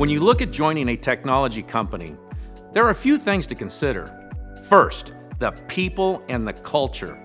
When you look at joining a technology company, there are a few things to consider. First, the people and the culture.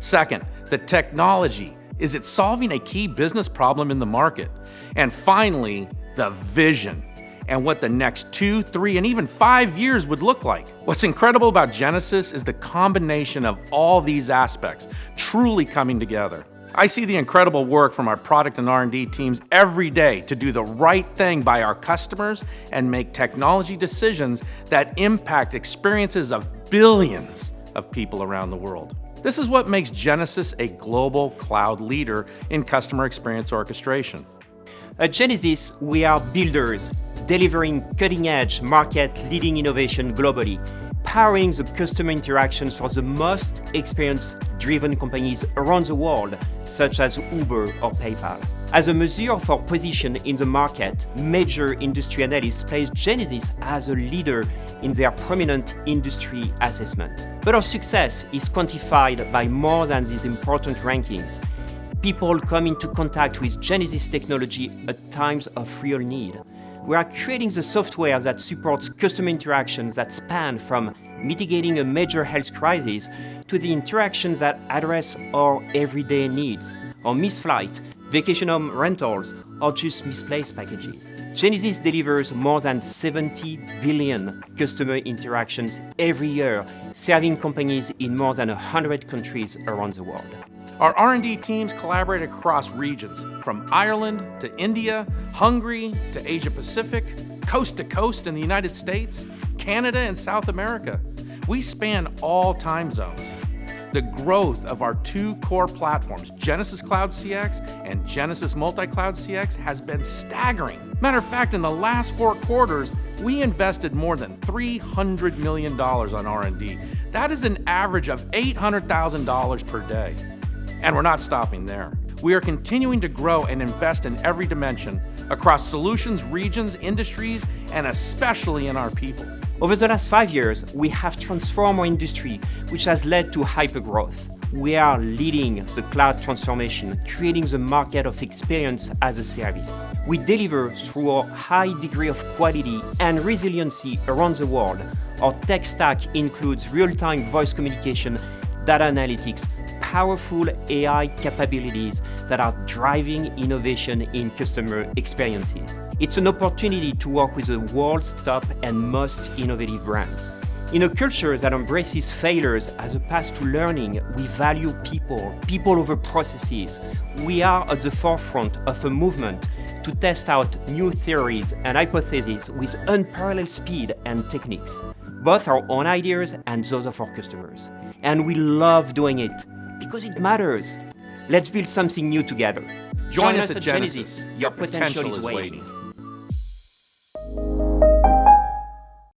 Second, the technology. Is it solving a key business problem in the market? And finally, the vision and what the next two, three, and even five years would look like. What's incredible about Genesys is the combination of all these aspects truly coming together. I see the incredible work from our product and R&D teams every day to do the right thing by our customers and make technology decisions that impact experiences of billions of people around the world. This is what makes Genesys a global cloud leader in customer experience orchestration. At Genesys, we are builders, delivering cutting-edge, market-leading innovation globally, powering the customer interactions for the most experience-driven companies around the world, such as Uber or PayPal. As a measure of our position in the market, major industry analysts place Genesys as a leader in their prominent industry assessment. But our success is quantified by more than these important rankings. People come into contact with Genesys technology at times of real need. We are creating the software that supports customer interactions that span from mitigating a major health crisis to the interactions that address our everyday needs, or missed flight, vacation home rentals, or just misplaced packages. Genesys delivers more than 70 billion customer interactions every year, serving companies in more than 100 countries around the world. Our R&D teams collaborate across regions, from Ireland to India, Hungary to Asia Pacific, coast to coast in the United States, Canada and South America. We span all time zones. The growth of our two core platforms, Genesys Cloud CX and Genesys Multi-Cloud CX, has been staggering. Matter of fact, in the last four quarters, we invested more than $300 million on R&D. That is an average of $800,000 per day. And we're not stopping there. We are continuing to grow and invest in every dimension across solutions, regions, industries, and especially in our people. Over the last five years, we have transformed our industry, which has led to hypergrowth. We are leading the cloud transformation, creating the market of experience as a service. We deliver through our high degree of quality and resiliency around the world. Our tech stack includes real-time voice communication, data analytics, powerful AI capabilities that are driving innovation in customer experiences. It's an opportunity to work with the world's top and most innovative brands. In a culture that embraces failures as a path to learning, we value people, people over processes. We are at the forefront of a movement to test out new theories and hypotheses with unparalleled speed and techniques, both our own ideas and those of our customers. And we love doing it because it matters. Let's build something new together. Join, Join us, us, at Genesis. Genesys. Your, Your potential, potential is waiting. waiting.